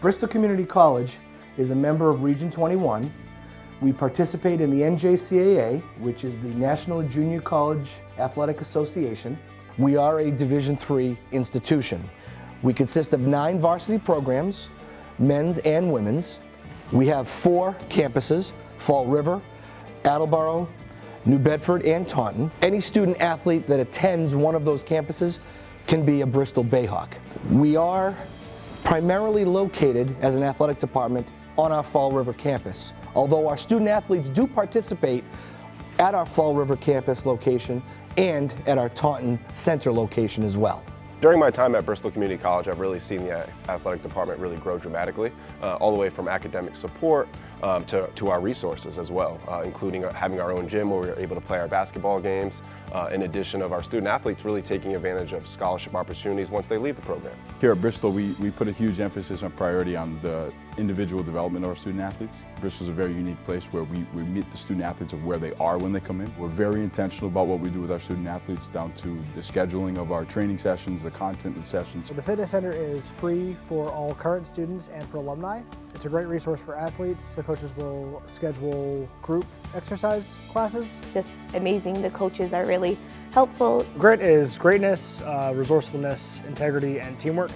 Bristol Community College is a member of Region 21. We participate in the NJCAA, which is the National Junior College Athletic Association. We are a Division III institution. We consist of nine varsity programs, men's and women's. We have four campuses, Fall River, Attleboro, New Bedford, and Taunton. Any student athlete that attends one of those campuses can be a Bristol Bayhawk. We are primarily located as an athletic department on our Fall River campus. Although our student athletes do participate at our Fall River campus location and at our Taunton Center location as well. During my time at Bristol Community College, I've really seen the athletic department really grow dramatically, uh, all the way from academic support um, to, to our resources as well, uh, including uh, having our own gym where we're able to play our basketball games, uh, in addition of our student athletes really taking advantage of scholarship opportunities once they leave the program. Here at Bristol, we, we put a huge emphasis on priority on the individual development of our student athletes. Bristol is a very unique place where we, we meet the student athletes of where they are when they come in. We're very intentional about what we do with our student athletes down to the scheduling of our training sessions, the content of the sessions. The fitness center is free for all current students and for alumni. It's a great resource for athletes. The coaches will schedule group exercise classes. It's just amazing. The coaches are really helpful. Grit is greatness, uh, resourcefulness, integrity, and teamwork.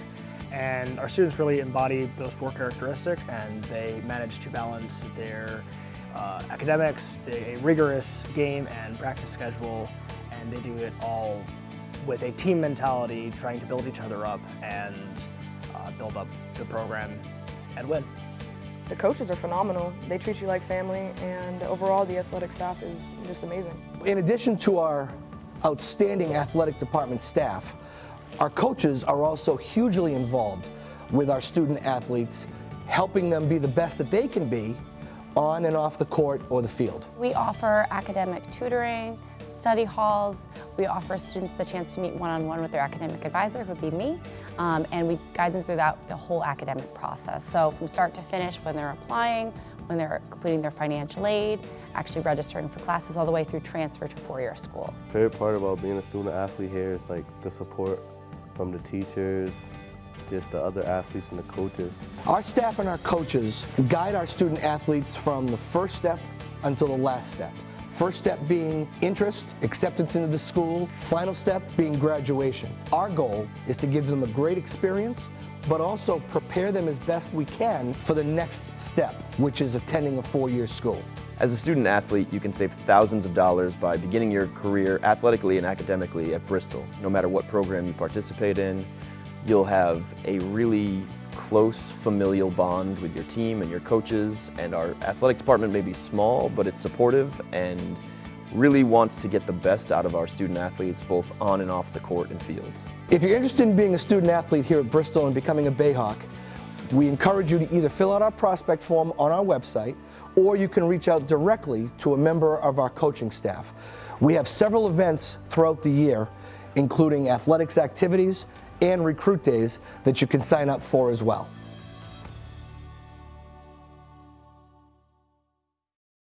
And our students really embody those four characteristics and they manage to balance their uh, academics, a rigorous game and practice schedule, and they do it all with a team mentality, trying to build each other up and uh, build up the program and win. The coaches are phenomenal. They treat you like family and overall the athletic staff is just amazing. In addition to our outstanding athletic department staff, our coaches are also hugely involved with our student athletes, helping them be the best that they can be on and off the court or the field. We offer academic tutoring, study halls. We offer students the chance to meet one-on-one -on -one with their academic advisor, who would be me, um, and we guide them throughout the whole academic process. So from start to finish, when they're applying, when they're completing their financial aid, actually registering for classes all the way through transfer to four-year schools. Favorite part about being a student athlete here is like the support from the teachers, just the other athletes and the coaches. Our staff and our coaches guide our student athletes from the first step until the last step. First step being interest, acceptance into the school. Final step being graduation. Our goal is to give them a great experience, but also prepare them as best we can for the next step, which is attending a four-year school. As a student athlete, you can save thousands of dollars by beginning your career athletically and academically at Bristol. No matter what program you participate in, you'll have a really close familial bond with your team and your coaches and our athletic department may be small but it's supportive and really wants to get the best out of our student athletes both on and off the court and field. If you're interested in being a student athlete here at Bristol and becoming a Bayhawk, we encourage you to either fill out our prospect form on our website or you can reach out directly to a member of our coaching staff. We have several events throughout the year including athletics activities and recruit days that you can sign up for as well.